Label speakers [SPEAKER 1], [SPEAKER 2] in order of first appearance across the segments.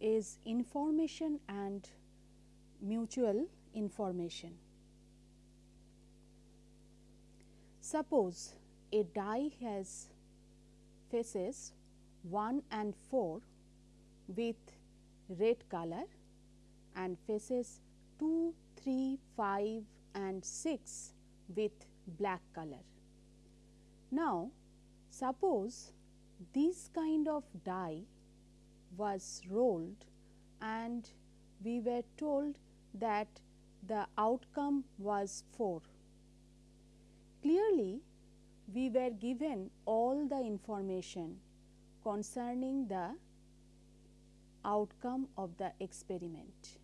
[SPEAKER 1] is information and mutual information. Suppose a die has faces 1 and 4 with red color and faces 2, 3, 5 and 6 with black color. Now, suppose this kind of die was rolled and we were told that the outcome was 4. Clearly, we were given all the information concerning the outcome of the experiment.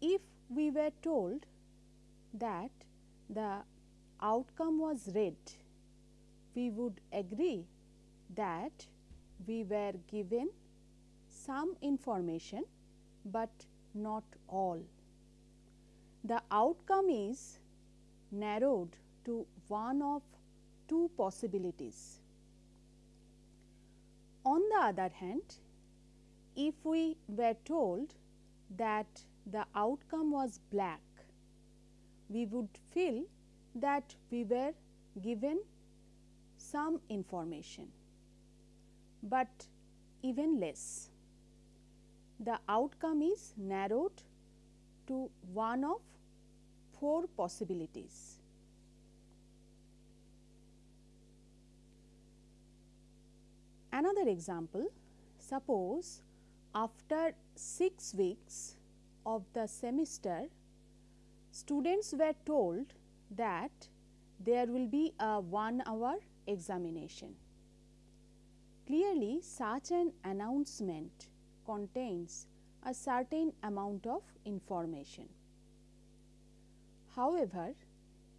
[SPEAKER 1] If we were told that the outcome was red, we would agree that we were given some information, but not all. The outcome is narrowed to one of two possibilities. On the other hand, if we were told that the outcome was black, we would feel that we were given some information, but even less. The outcome is narrowed to one of four possibilities. Another example, suppose after 6 weeks of the semester, students were told that there will be a 1 hour examination. Clearly, such an announcement contains a certain amount of information. However,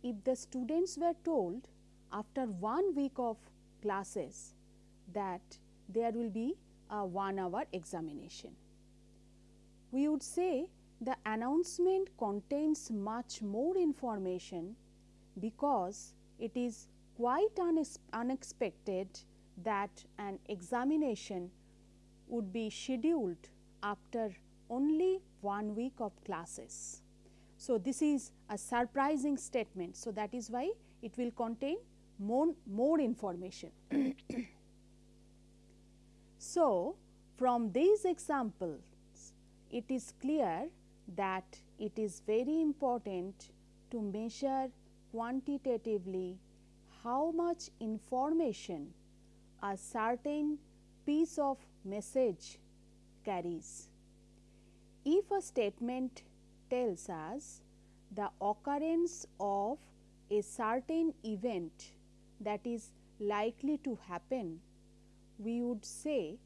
[SPEAKER 1] if the students were told after one week of classes that there will be a 1 hour examination, we would say the announcement contains much more information because it is quite unexpected that an examination would be scheduled after only one week of classes. So, this is a surprising statement. So, that is why it will contain more, more information. so, from these examples, it is clear that it is very important to measure quantitatively how much information a certain piece of message carries. If a statement tells us the occurrence of a certain event that is likely to happen, we would say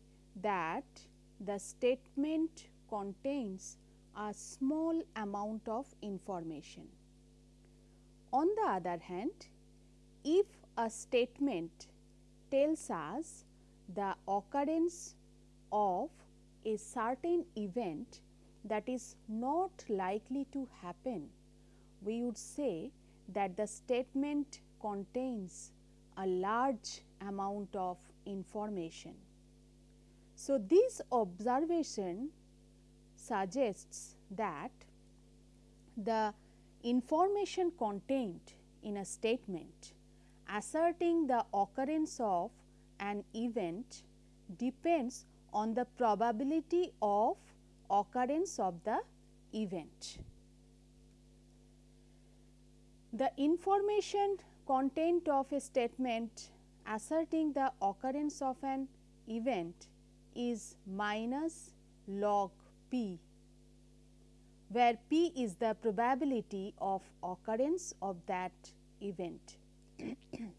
[SPEAKER 1] that the statement contains a small amount of information. On the other hand, if a statement tells us the occurrence of a certain event that is not likely to happen, we would say that the statement contains a large amount of information. So, this observation suggests that the information contained in a statement asserting the occurrence of an event depends on the probability of occurrence of the event. The information content of a statement asserting the occurrence of an event is minus log p, where p is the probability of occurrence of that event.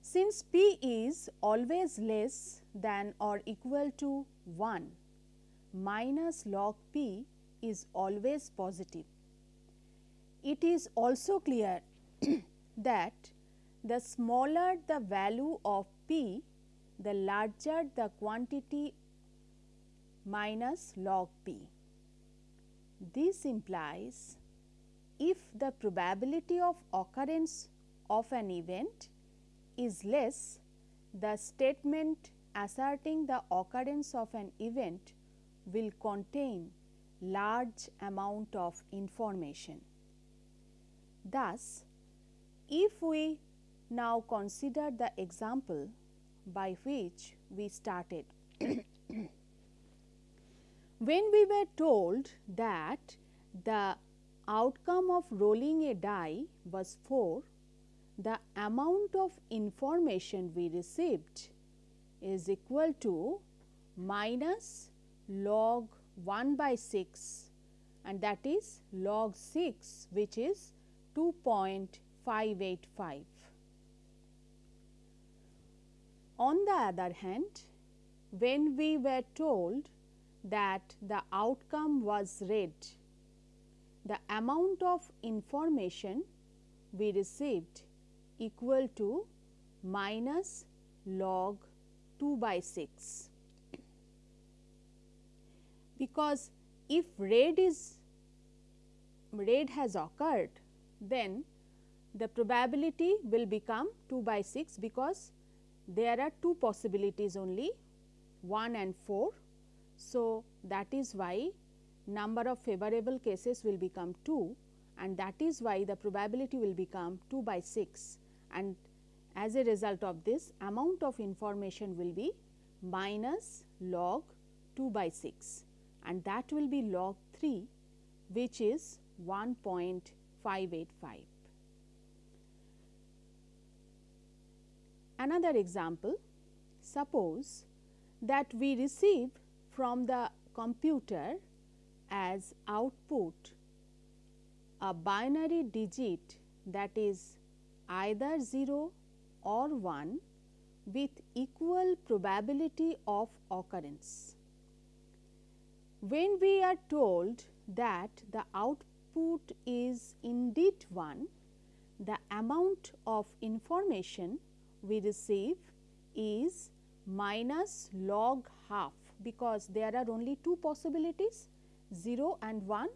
[SPEAKER 1] Since p is always less than or equal to 1, minus log p is always positive. It is also clear that the smaller the value of p, the larger the quantity minus log p. This implies if the probability of occurrence of an event is less, the statement asserting the occurrence of an event will contain large amount of information. Thus, if we now consider the example by which we started. when we were told that the outcome of rolling a die was 4, the amount of information we received is equal to minus log 1 by 6 and that is log 6 which is 2.585. On the other hand, when we were told that the outcome was red, the amount of information we received equal to minus log 2 by 6. Because if red is red has occurred, then the probability will become 2 by 6 because there are two possibilities only 1 and 4. So, that is why number of favorable cases will become 2 and that is why the probability will become 2 by 6 and as a result of this amount of information will be minus log 2 by 6 and that will be log 3 which is 1.585. Another example, suppose that we receive from the computer as output a binary digit that is either 0 or 1 with equal probability of occurrence. When we are told that the output is indeed 1, the amount of information we receive is minus log half because there are only two possibilities 0 and 1.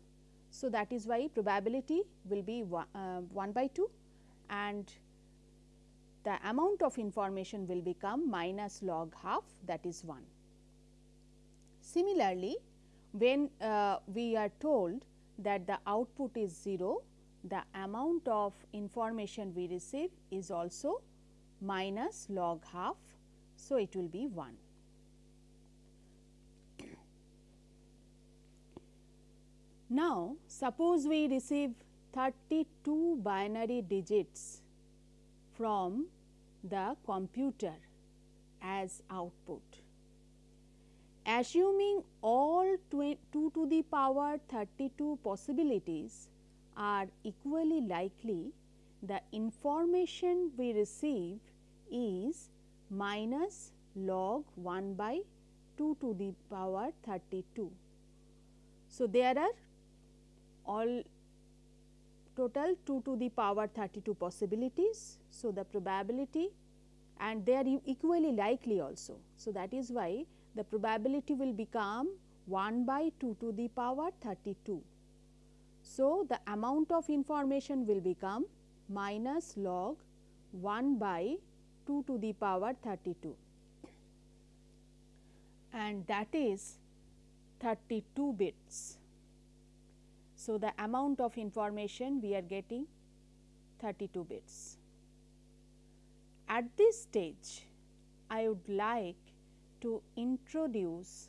[SPEAKER 1] So, that is why probability will be 1, uh, 1 by 2 and the amount of information will become minus log half that is 1. Similarly, when uh, we are told that the output is 0, the amount of information we receive is also minus log half. So, it will be 1. Now, suppose we receive 32 binary digits from the computer as output. Assuming all 2 to the power 32 possibilities are equally likely, the information we receive is minus log 1 by 2 to the power 32. So, there are all total 2 to the power 32 possibilities. So, the probability and they are equally likely also. So, that is why the probability will become 1 by 2 to the power 32. So, the amount of information will become minus log 1 by 2 to the power 32 and that is 32 bits. So, the amount of information we are getting 32 bits. At this stage, I would like to introduce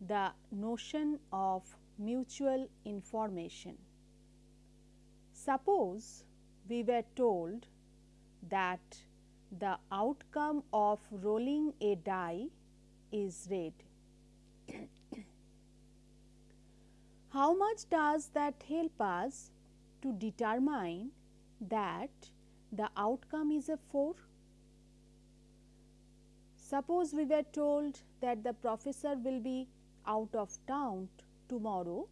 [SPEAKER 1] the notion of mutual information. Suppose we were told that the outcome of rolling a die is red How much does that help us to determine that the outcome is a 4? Suppose we were told that the professor will be out of town tomorrow,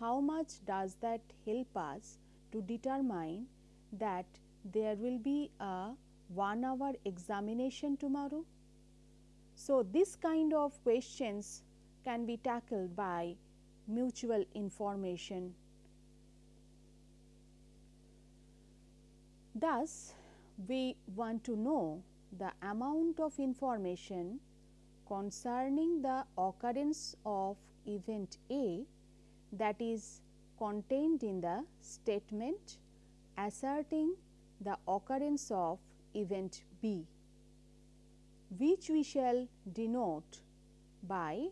[SPEAKER 1] how much does that help us to determine that there will be a 1 hour examination tomorrow? So, this kind of questions can be tackled by mutual information. Thus, we want to know the amount of information concerning the occurrence of event A that is contained in the statement asserting the occurrence of event B, which we shall denote by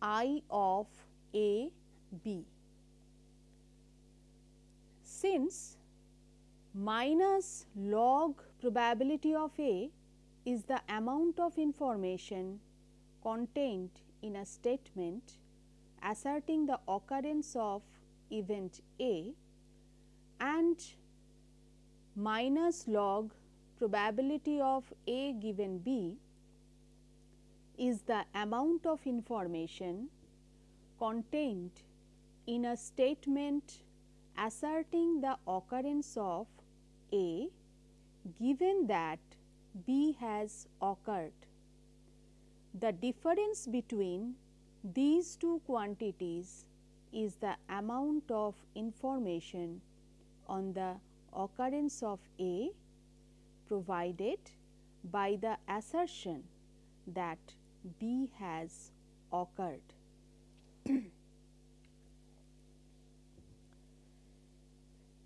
[SPEAKER 1] I of A B. Since minus log probability of A is the amount of information contained in a statement asserting the occurrence of event A and minus log probability of A given B is the amount of information contained in a statement asserting the occurrence of A given that B has occurred. The difference between these two quantities is the amount of information on the occurrence of A provided by the assertion that B has occurred.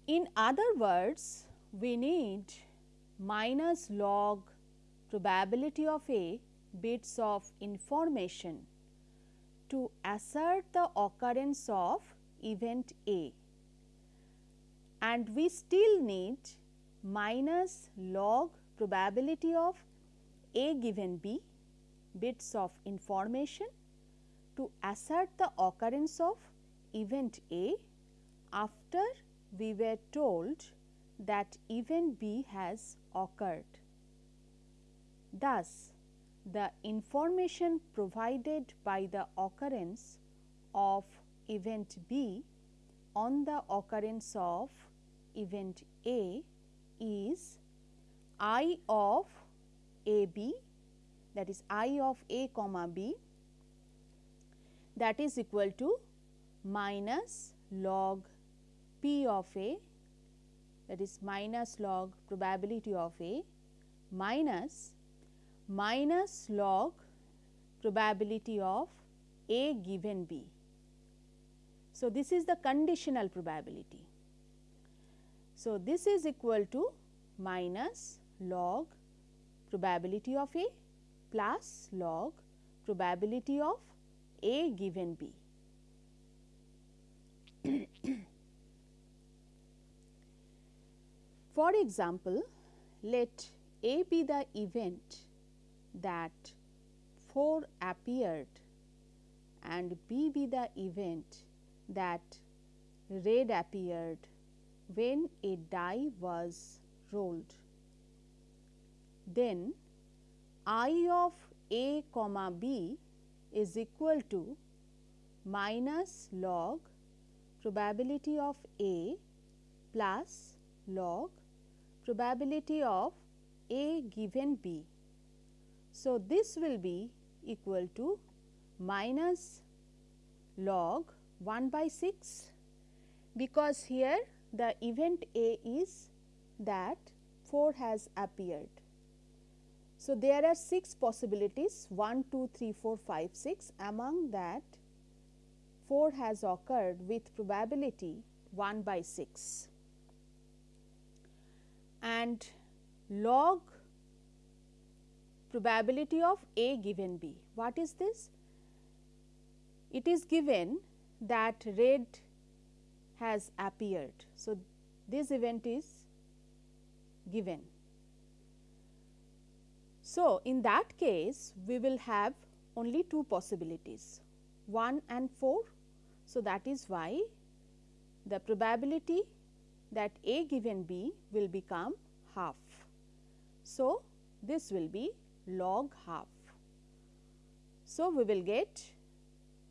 [SPEAKER 1] In other words, we need minus log probability of A bits of information to assert the occurrence of event A. And we still need minus log probability of A given B bits of information to assert the occurrence of event A after we were told that event B has occurred. Thus, the information provided by the occurrence of event B on the occurrence of event A is I of A B that is I of A comma B that is equal to minus log P of A that is minus log probability of A minus minus log probability of A given B. So, this is the conditional probability. So, this is equal to minus log probability of A plus log probability of A given B. For example, let A be the event that 4 appeared and B be the event that red appeared when a die was rolled. Then I of A comma B is equal to minus log probability of A plus log probability of A given B. So, this will be equal to minus log 1 by 6 because here the event A is that 4 has appeared. So, there are 6 possibilities 1, 2, 3, 4, 5, 6 among that 4 has occurred with probability 1 by 6 and log probability of A given B. What is this? It is given that red has appeared. So, this event is given. So, in that case we will have only two possibilities 1 and 4. So, that is why the probability that A given B will become half. So, this will be log half. So, we will get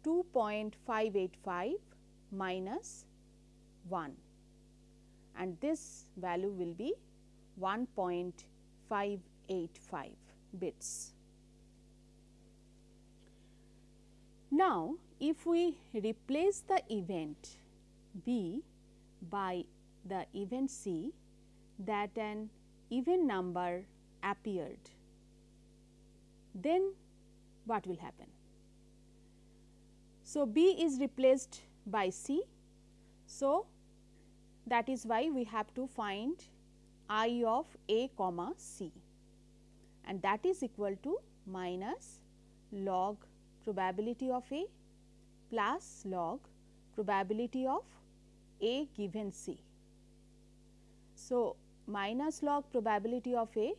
[SPEAKER 1] 2.585 minus 1 and this value will be 1.585 bits. Now, if we replace the event B by the event C that an even number appeared then what will happen? So, B is replaced by C. So, that is why we have to find i of a comma c and that is equal to minus log probability of a plus log probability of a given c. So, minus log probability of a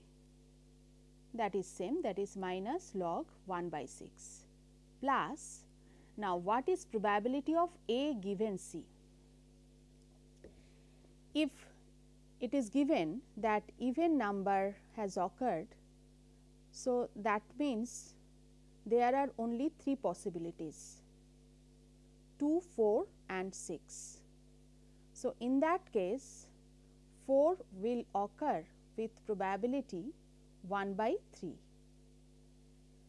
[SPEAKER 1] that is same that is minus log 1 by 6 plus now what is probability of a given c? If it is given that even number has occurred, so that means there are only 3 possibilities 2, 4 and 6. So, in that case 4 will occur with probability 1 by 3.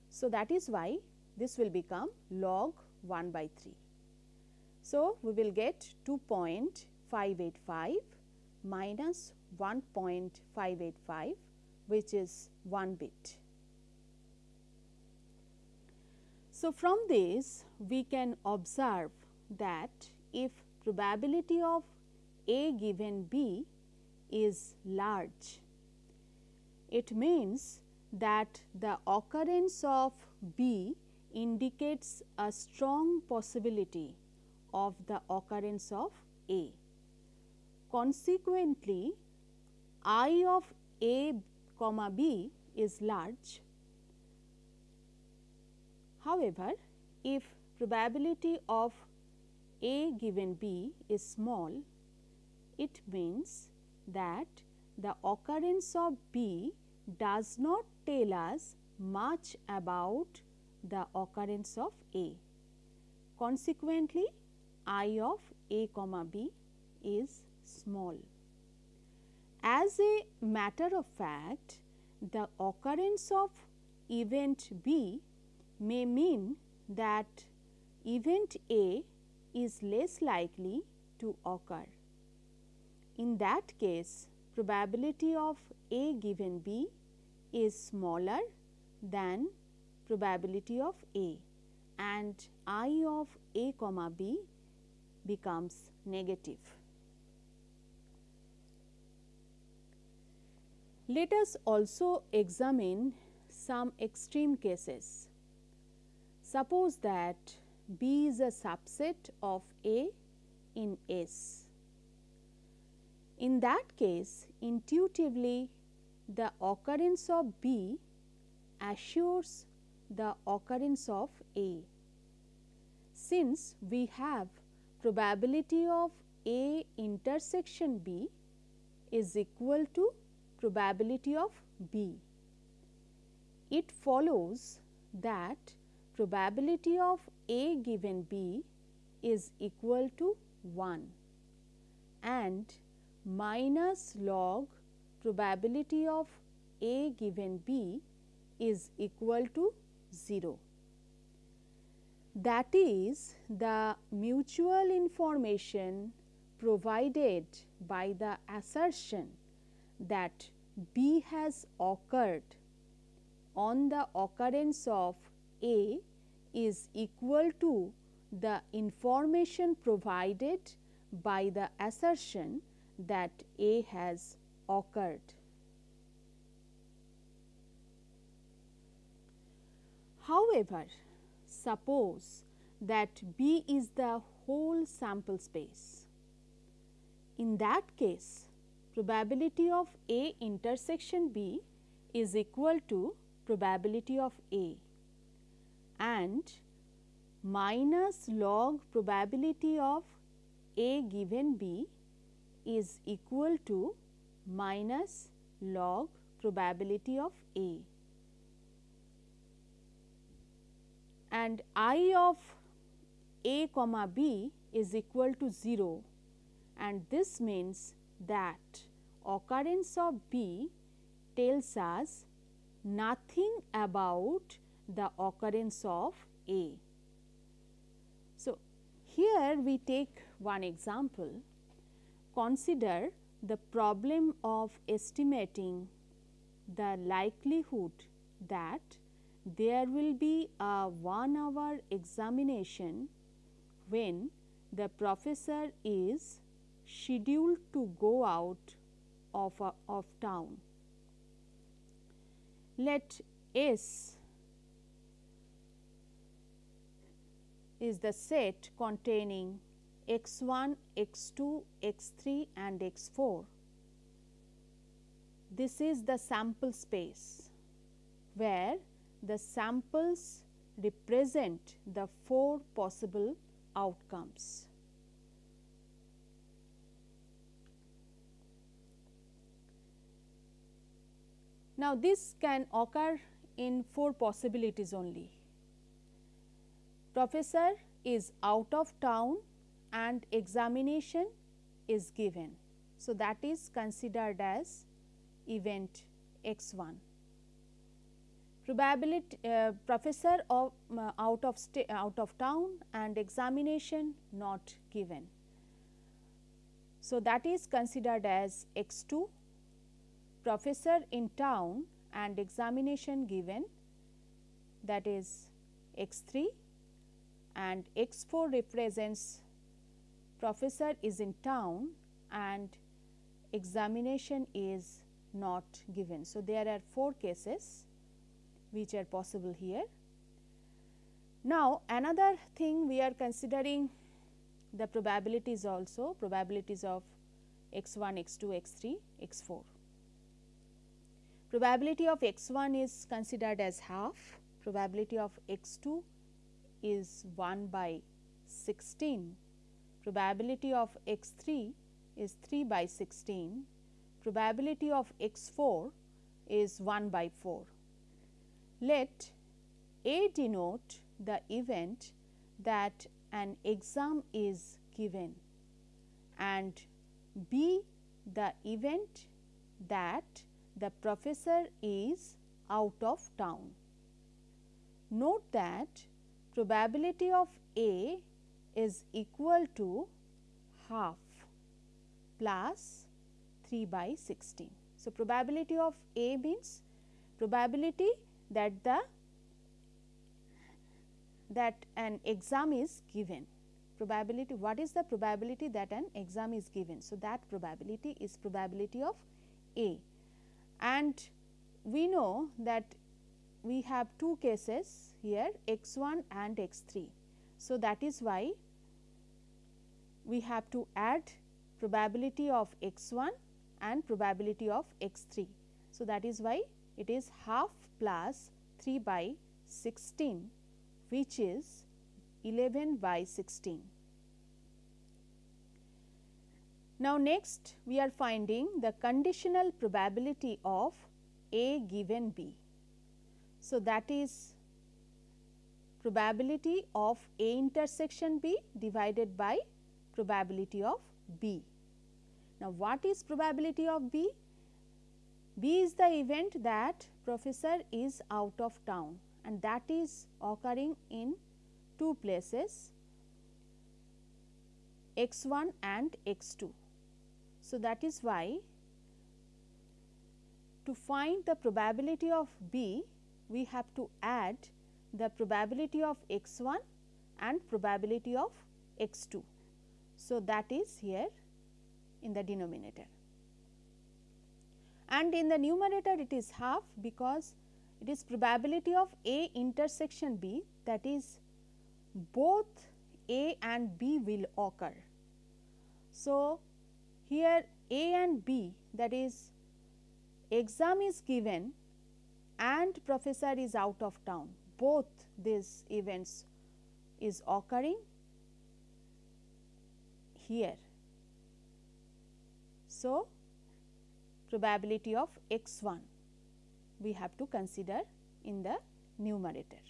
[SPEAKER 1] So, that is why this will become log 1 by 3. So, we will get 2.585 minus 1.585 which is 1 bit. So, from this we can observe that if probability of A given B is large, it means that the occurrence of B indicates a strong possibility of the occurrence of A. Consequently, I of A comma B is large. However, if probability of A given B is small, it means that the occurrence of B does not tell us much about the occurrence of A. Consequently, I of A comma B is small. As a matter of fact, the occurrence of event B may mean that event A is less likely to occur. In that case, probability of A given B is smaller than probability of A and I of A comma B becomes negative. Let us also examine some extreme cases. Suppose that B is a subset of A in S. In that case, intuitively the occurrence of B assures the occurrence of A. Since we have probability of A intersection B is equal to probability of B. It follows that probability of A given B is equal to 1 and minus log probability of A given B is equal to 0. That is the mutual information provided by the assertion that B has occurred on the occurrence of A is equal to the information provided by the assertion that A has occurred. However, suppose that B is the whole sample space. In that case, probability of A intersection B is equal to probability of A and minus log probability of A given B is equal to minus log probability of A. And I of A comma B is equal to 0 and this means that occurrence of B tells us nothing about the occurrence of A. So, here we take one example. Consider the problem of estimating the likelihood that there will be a 1 hour examination when the professor is scheduled to go out of, a, of town. Let S is the set containing x 1, x 2, x 3 and x 4. This is the sample space where the samples represent the four possible outcomes. Now, this can occur in four possibilities only. Professor is out of town and examination is given. So, that is considered as event x 1. Probability uh, professor of uh, out of out of town and examination not given. So, that is considered as x 2 professor in town and examination given that is x 3 and x 4 represents professor is in town and examination is not given. So, there are 4 cases which are possible here. Now, another thing we are considering the probabilities also probabilities of x 1, x 2, x 3, x 4. Probability of x 1 is considered as half, probability of x 2 is 1 by 16, probability of x 3 is 3 by 16, probability of x 4 is 1 by 4. Let A denote the event that an exam is given and B the event that the professor is out of town. Note that probability of A is equal to half plus 3 by 16. So, probability of A means probability that the that an exam is given probability what is the probability that an exam is given. So, that probability is probability of A and we know that we have two cases here x 1 and x 3. So, that is why we have to add probability of x 1 and probability of x 3. So, that is why it is half plus 3 by 16 which is 11 by 16. Now, next we are finding the conditional probability of A given B. So, that is probability of A intersection B divided by probability of B. Now, what is probability of B? B is the event that professor is out of town and that is occurring in two places x 1 and x 2. So, that is why to find the probability of B, we have to add the probability of x 1 and probability of x 2. So, that is here in the denominator and in the numerator it is half because it is probability of A intersection B that is both A and B will occur. So, here A and B that is exam is given and professor is out of town both these events is occurring here. So, probability of x 1 we have to consider in the numerator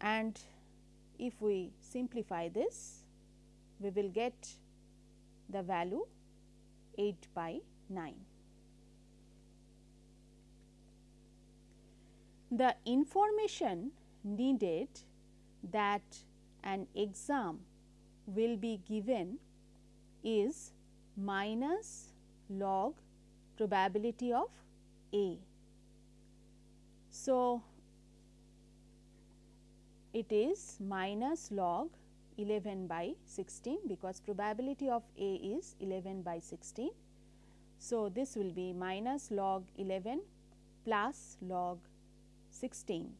[SPEAKER 1] and if we simplify this we will get the value 8 by 9. The information needed that an exam will be given is minus log probability of A. So, it is minus log 11 by 16 because probability of A is 11 by 16. So, this will be minus log 11 plus log 16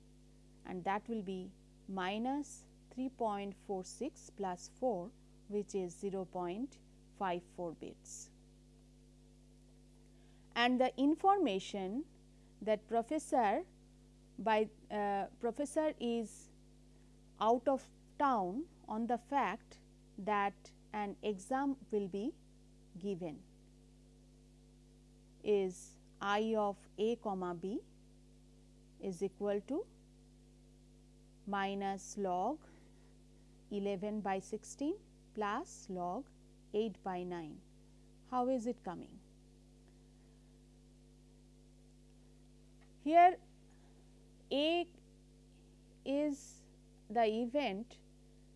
[SPEAKER 1] and that will be minus 3.46 plus 4 which is 0.54 bits. And the information that professor by uh, professor is out of town on the fact that an exam will be given is i of a comma b is equal to minus log 11 by 16 plus log 8 by 9. How is it coming? Here A is the event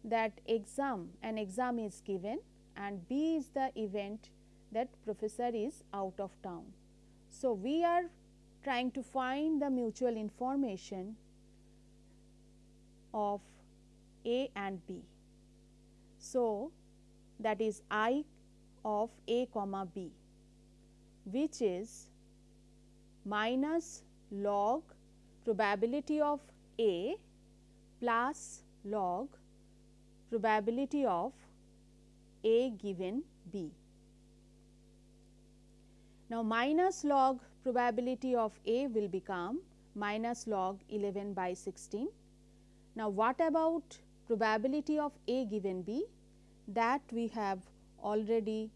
[SPEAKER 1] that exam an exam is given and B is the event that professor is out of town. So, we are trying to find the mutual information of A and B. So, that is I of A comma B which is minus log probability of A plus log probability of A given B. Now, minus log probability of A will become minus log 11 by 16. Now, what about probability of A given B? That we have already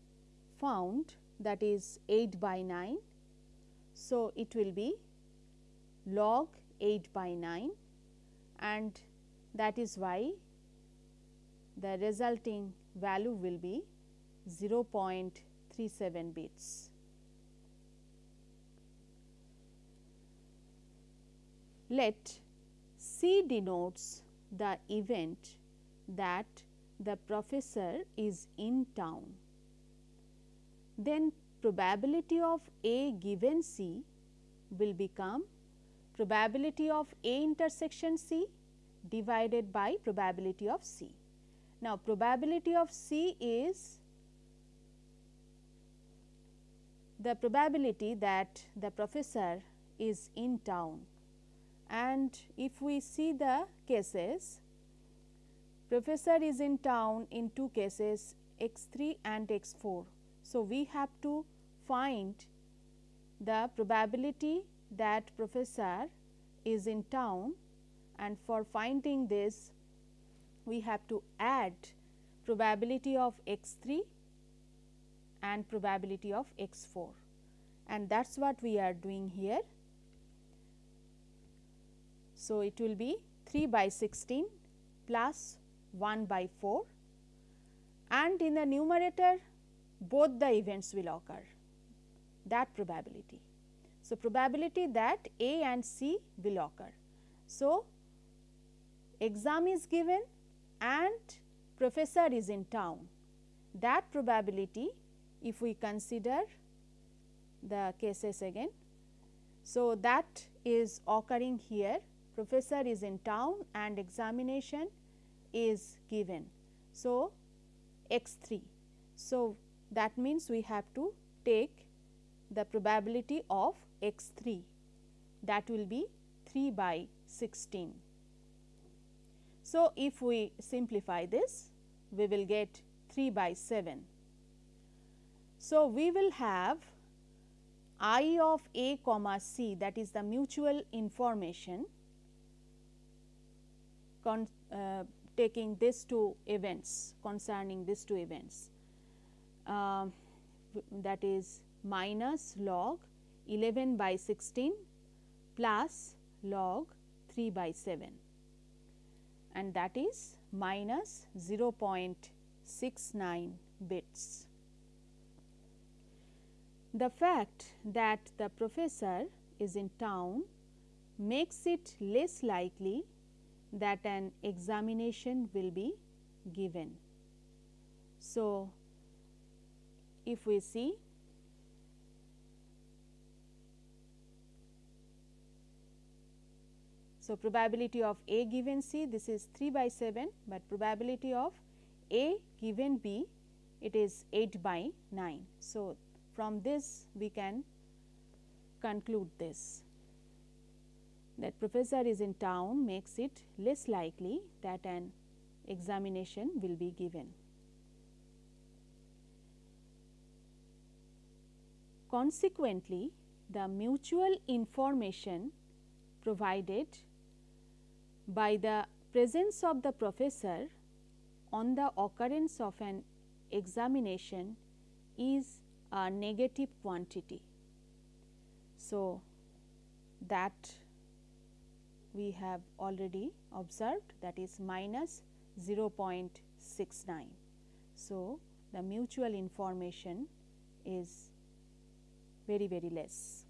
[SPEAKER 1] found that is 8 by 9. So, it will be log 8 by 9 and that is why the resulting value will be 0.37 bits. Let C denotes the event that the professor is in town. Then probability of A given C will become probability of A intersection C divided by probability of C. Now, probability of C is the probability that the professor is in town and if we see the cases professor is in town in two cases x 3 and x 4. So, we have to find the probability that professor is in town and for finding this we have to add probability of x 3 and probability of x 4 and that is what we are doing here. So, it will be 3 by 16 plus 1 by 4 and in the numerator both the events will occur that probability. So, probability that A and C will occur. So, exam is given and professor is in town that probability if we consider the cases again. So, that is occurring here professor is in town and examination is given. So, x 3. So, that means we have to take the probability of x 3 that will be 3 by 16. So, if we simplify this we will get 3 by 7. So, we will have i of a comma c that is the mutual information con, uh, taking these two events concerning these two events uh, that is minus log 11 by 16 plus log 3 by 7 and that is minus 0.69 bits. The fact that the professor is in town makes it less likely that an examination will be given. So, if we see So, probability of A given C this is 3 by 7, but probability of A given B it is 8 by 9. So, from this we can conclude this that professor is in town makes it less likely that an examination will be given. Consequently, the mutual information provided by the presence of the professor on the occurrence of an examination is a negative quantity. So, that we have already observed that is minus 0.69. So, the mutual information is very very less.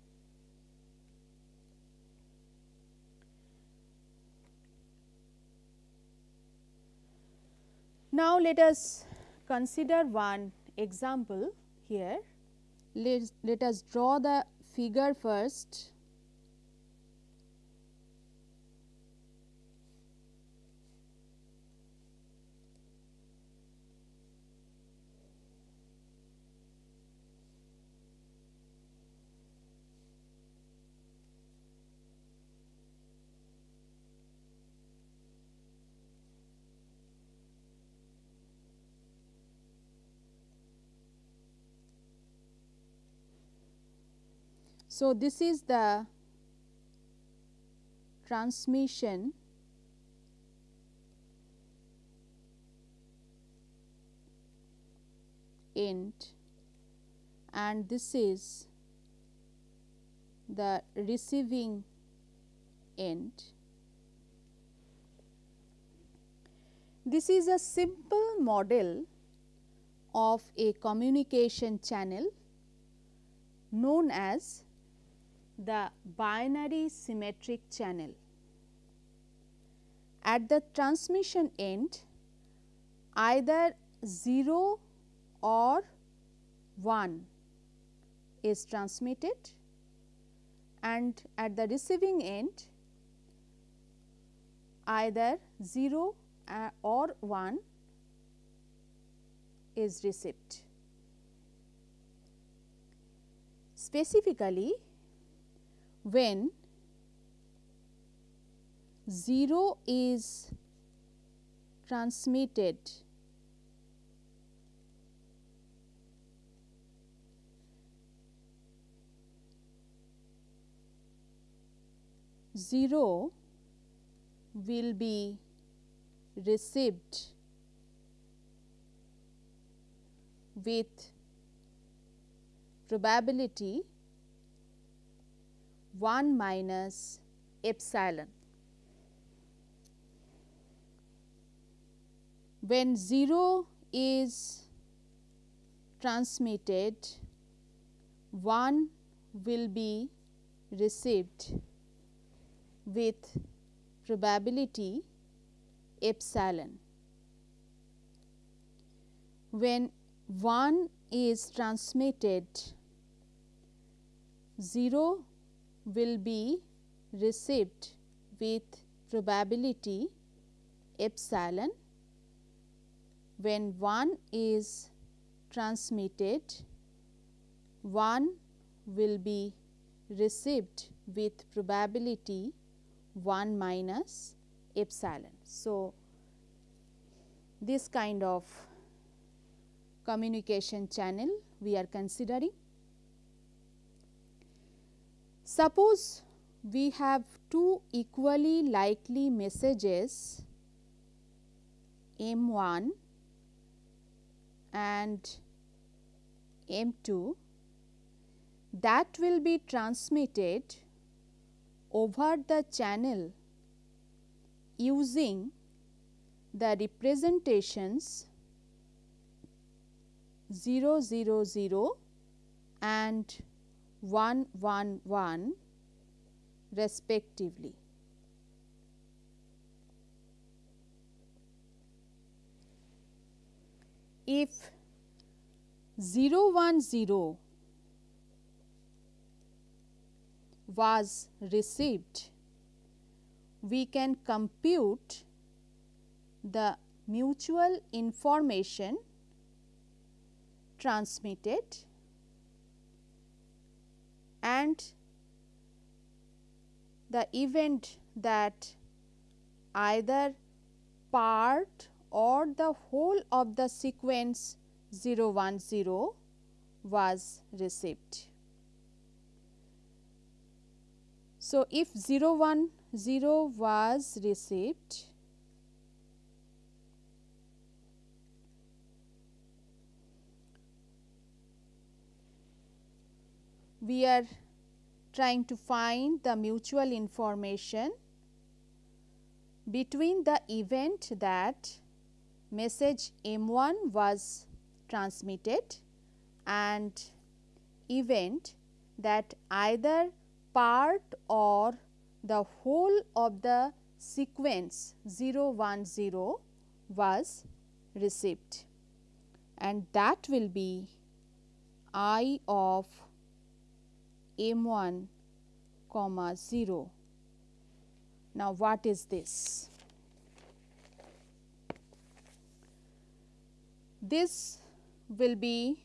[SPEAKER 1] Now, let us consider one example here. Let, let us draw the figure first. So, this is the transmission end and this is the receiving end. This is a simple model of a communication channel known as the binary symmetric channel. At the transmission end either 0 or 1 is transmitted and at the receiving end either 0 uh, or 1 is received. Specifically when 0 is transmitted zero will be received with probability 1 minus epsilon. When 0 is transmitted, 1 will be received with probability epsilon. When 1 is transmitted, 0 will be received with probability epsilon when 1 is transmitted 1 will be received with probability 1 minus epsilon. So, this kind of communication channel we are considering Suppose we have two equally likely messages M 1 and M 2 that will be transmitted over the channel using the representations 0 0 0 and 1 1 1 respectively. If 0 1 0 was received we can compute the mutual information transmitted and the event that either part or the whole of the sequence 0 1 0 was received. So, if 0 1 0 was received we are trying to find the mutual information between the event that message M1 was transmitted and event that either part or the whole of the sequence 0 1 0 was received. And that will be I of m 1 comma 0. Now, what is this? This will be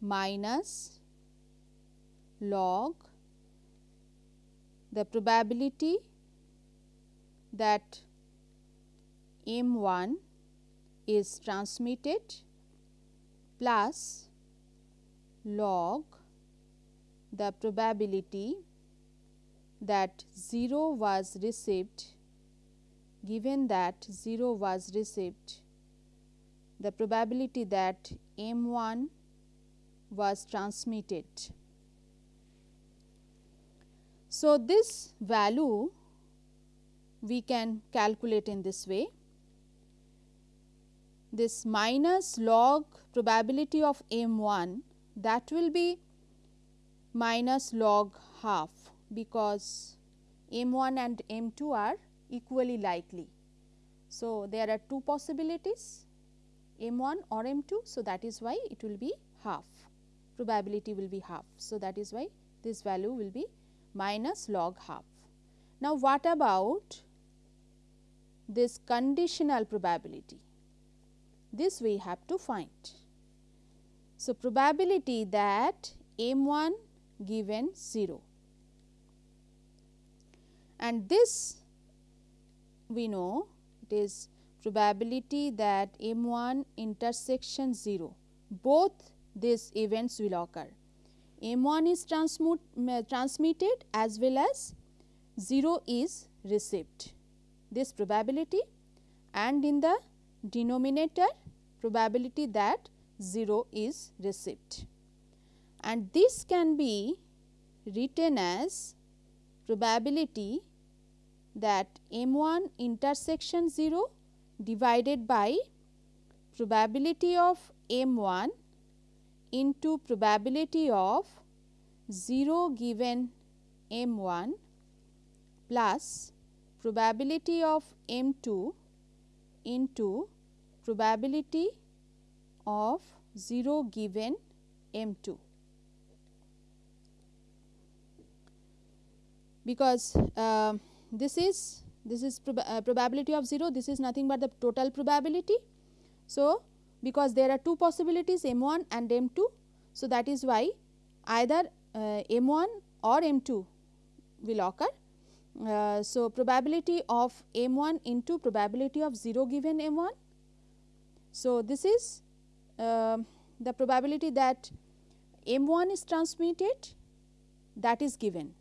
[SPEAKER 1] minus log the probability that m 1 is transmitted plus log the probability that 0 was received given that 0 was received the probability that m 1 was transmitted. So, this value we can calculate in this way this minus log probability of m 1 that will be minus log half because m 1 and m 2 are equally likely. So, there are two possibilities m 1 or m 2. So, that is why it will be half probability will be half. So, that is why this value will be minus log half. Now, what about this conditional probability? This we have to find. So, probability that m 1 given 0 and this we know it is probability that m 1 intersection 0 both these events will occur. m 1 is transmitted as well as 0 is received. This probability and in the denominator probability that 0 is received and this can be written as probability that m 1 intersection 0 divided by probability of m 1 into probability of 0 given m 1 plus probability of m 2 into probability of 0 given m 2. Because uh, this is this is prob uh, probability of 0 this is nothing but the total probability. So, because there are two possibilities m 1 and m 2. So, that is why either uh, m 1 or m 2 will occur. Uh, so, probability of m 1 into probability of 0 given m 1. So, this is uh, the probability that m 1 is transmitted that is given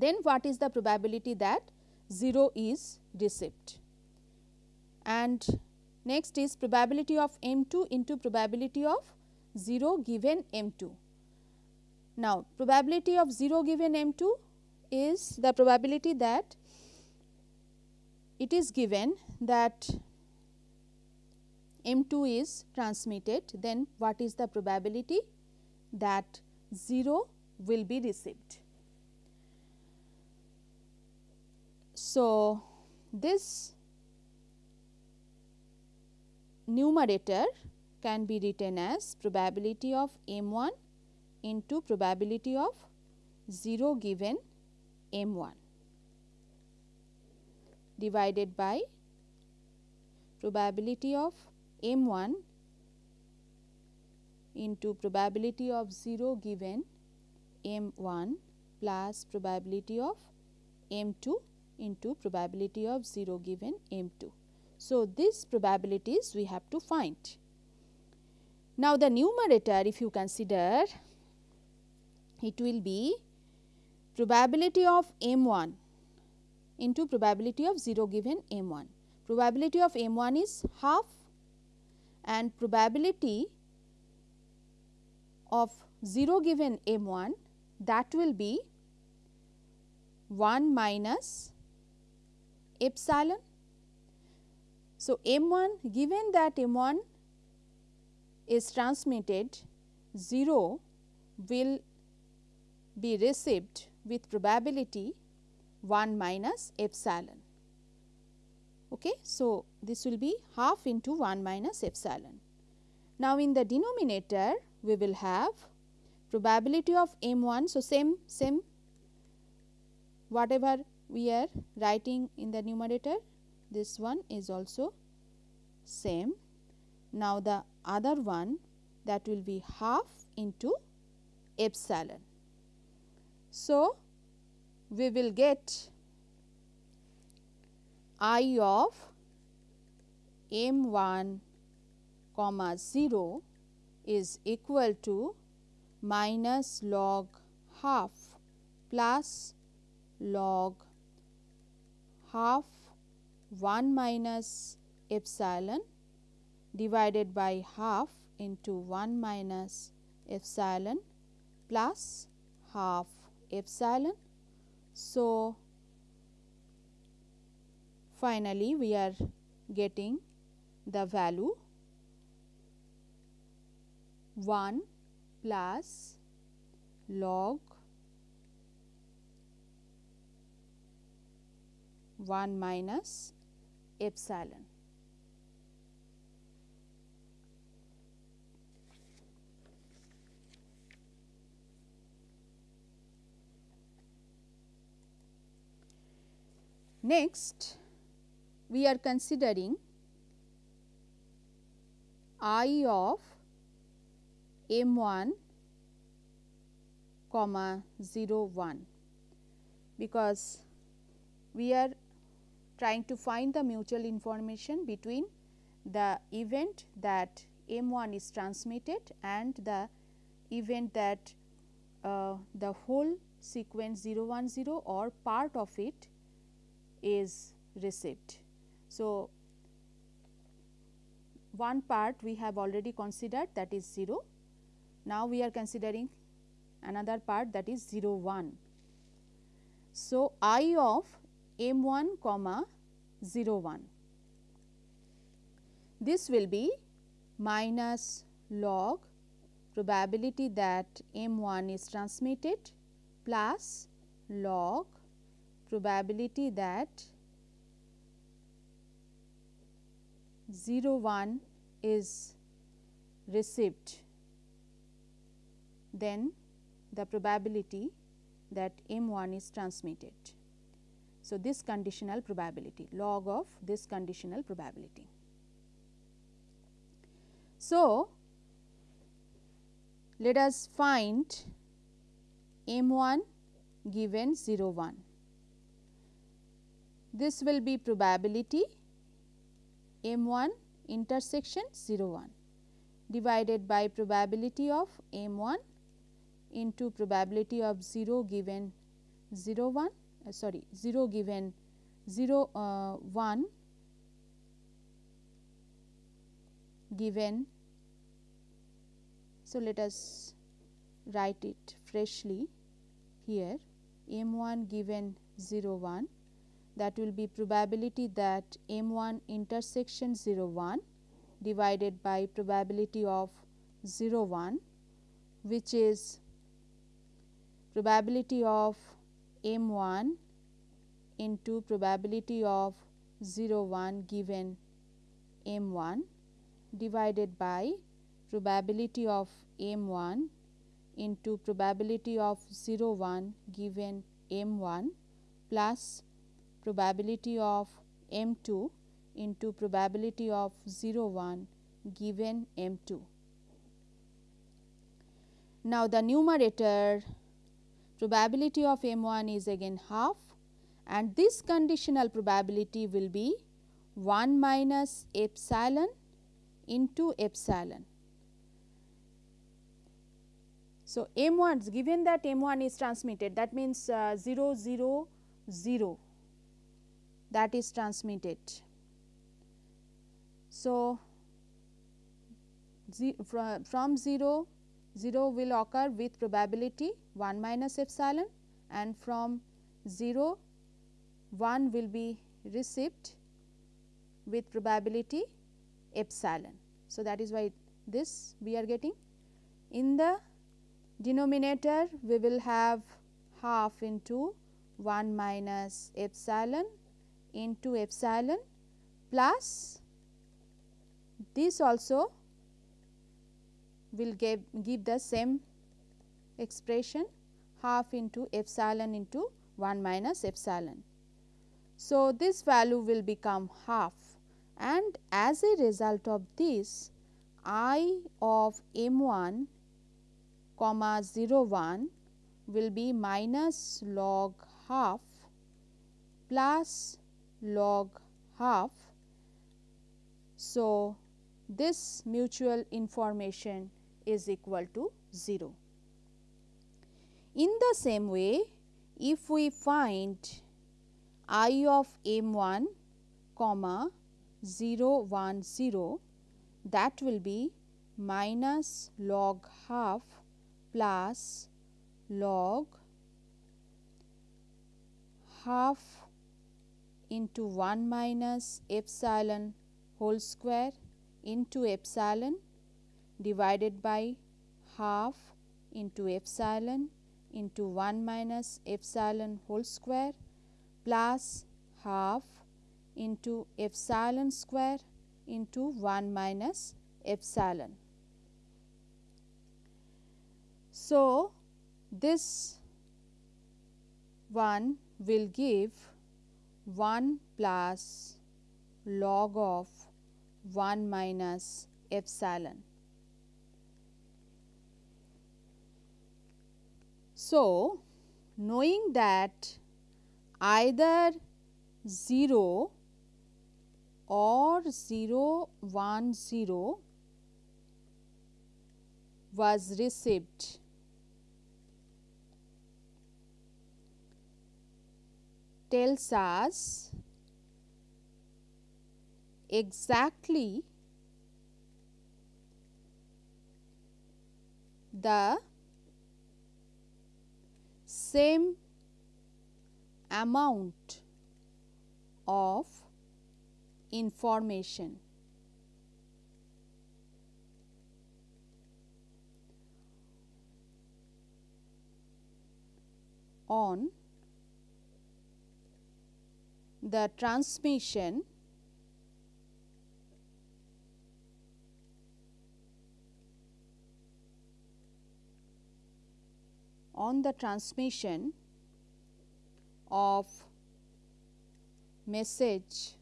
[SPEAKER 1] then what is the probability that 0 is received. And next is probability of m 2 into probability of 0 given m 2. Now, probability of 0 given m 2 is the probability that it is given that m 2 is transmitted then what is the probability that 0 will be received. So, this numerator can be written as probability of m 1 into probability of 0 given m 1. divided by probability of m 1 into probability of 0 given m 1 plus probability of m 2 into probability of 0 given m 2. So, these probabilities we have to find. Now, the numerator if you consider it will be probability of m 1 into probability of 0 given m 1. Probability of m 1 is half and probability of 0 given m 1 that will be 1 minus epsilon. So, m 1 given that m 1 is transmitted 0 will be received with probability 1 minus epsilon. Okay. So, this will be half into 1 minus epsilon. Now, in the denominator we will have probability of m 1. So, same same whatever we are writing in the numerator this one is also same. Now, the other one that will be half into epsilon. So, we will get i of m 1 comma 0 is equal to minus log half plus log half 1 minus epsilon divided by half into 1 minus epsilon plus half epsilon. So, finally, we are getting the value 1 plus log 1 minus epsilon. Next, we are considering i of m 1 comma 0 1 because we are trying to find the mutual information between the event that m 1 is transmitted and the event that uh, the whole sequence 0 1 0 or part of it is received. So, one part we have already considered that is 0. Now, we are considering another part that is 0 1. So, i of m 1 comma 0 1. This will be minus log probability that m 1 is transmitted plus log probability that 0 1 is received then the probability that m 1 is transmitted. So, this conditional probability log of this conditional probability. So, let us find m 1 given 0 1. This will be probability m 1 intersection 0 1 divided by probability of m 1 into probability of 0 given 0 1 uh, sorry 0 given 0 uh, 1 given. So, let us write it freshly here m 1 given 0 1 that will be probability that m 1 intersection 0 1 divided by probability of 0 1 which is probability of m 1 into probability of 0 1 given m 1 divided by probability of m 1 into probability of 0 1 given m 1 plus probability of m 2 into probability of 0 1 given m 2. Now, the numerator probability of m 1 is again half and this conditional probability will be 1 minus epsilon into epsilon. So, m 1 given that m 1 is transmitted that means uh, 0 0 0 that is transmitted. So, from 0 0 will occur with probability 1 minus epsilon and from 0 1 will be received with probability epsilon. So, that is why this we are getting. In the denominator we will have half into 1 minus epsilon into epsilon plus this also will give, give the same expression half into epsilon into 1 minus epsilon. So, this value will become half and as a result of this i of m 1 comma 0 1 will be minus log half plus log half. So, this mutual information is equal to 0. In the same way, if we find i of m 1 comma 0 1 0 that will be minus log half plus log half into 1 minus epsilon whole square into epsilon divided by half into epsilon into 1 minus epsilon whole square plus half into epsilon square into 1 minus epsilon. So, this one will give 1 plus log of 1 minus epsilon. So, knowing that either 0 or 0 1 0 was received tells us exactly the same amount of information. on the transmission on the transmission of message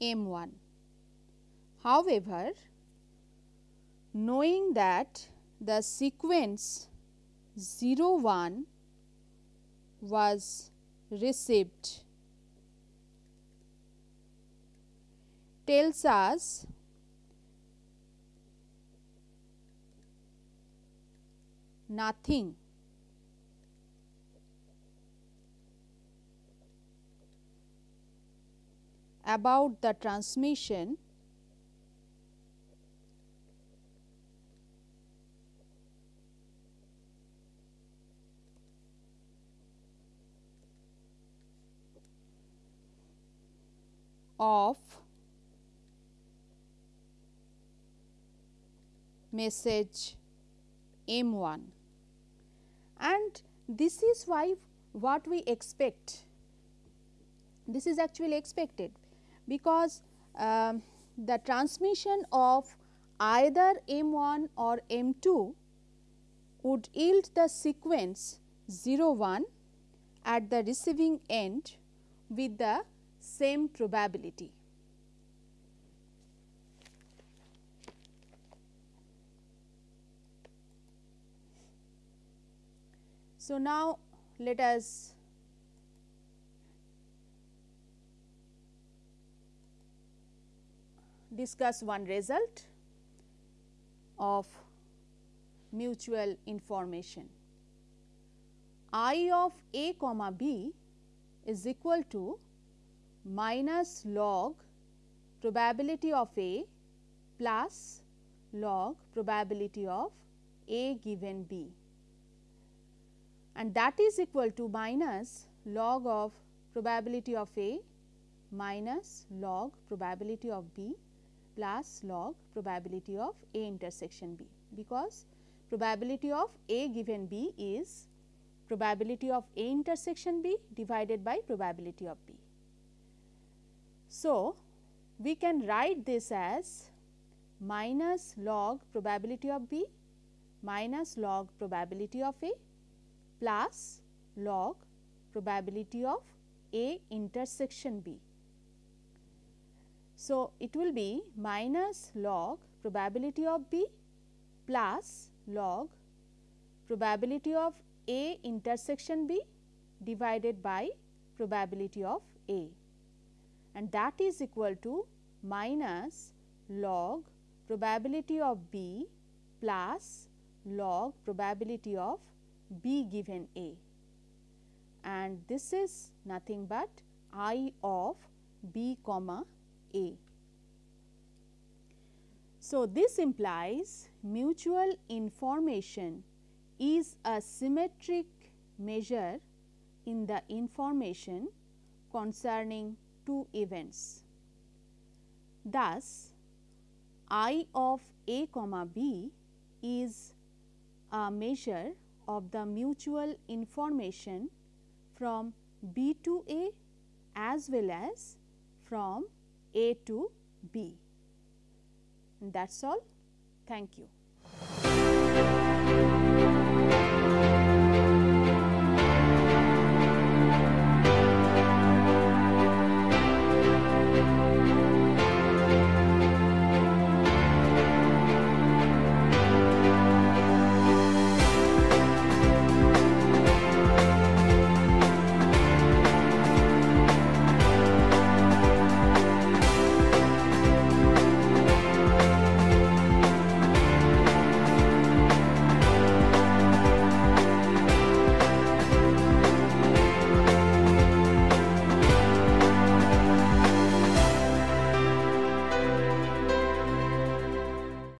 [SPEAKER 1] M 1. However, knowing that the sequence 0 1 was received tells us nothing. About the transmission of message M 1 and this is why what we expect this is actually expected because um, the transmission of either M 1 or M 2 would yield the sequence 0 1 at the receiving end with the same probability. So, now let us discuss one result of mutual information. I of A comma B is equal to minus log probability of A plus log probability of A given B and that is equal to minus log of probability of A minus log probability of B plus log probability of A intersection B because probability of A given B is probability of A intersection B divided by probability of B. So, we can write this as minus log probability of B minus log probability of A plus log probability of A intersection B. So, it will be minus log probability of B plus log probability of A intersection B divided by probability of A and that is equal to minus log probability of B plus log probability of B given A and this is nothing but I of B comma A. So, this implies mutual information is a symmetric measure in the information concerning two events. Thus, I of A comma B is a measure of the mutual information from B to A as well as from A to B. That is all. Thank you.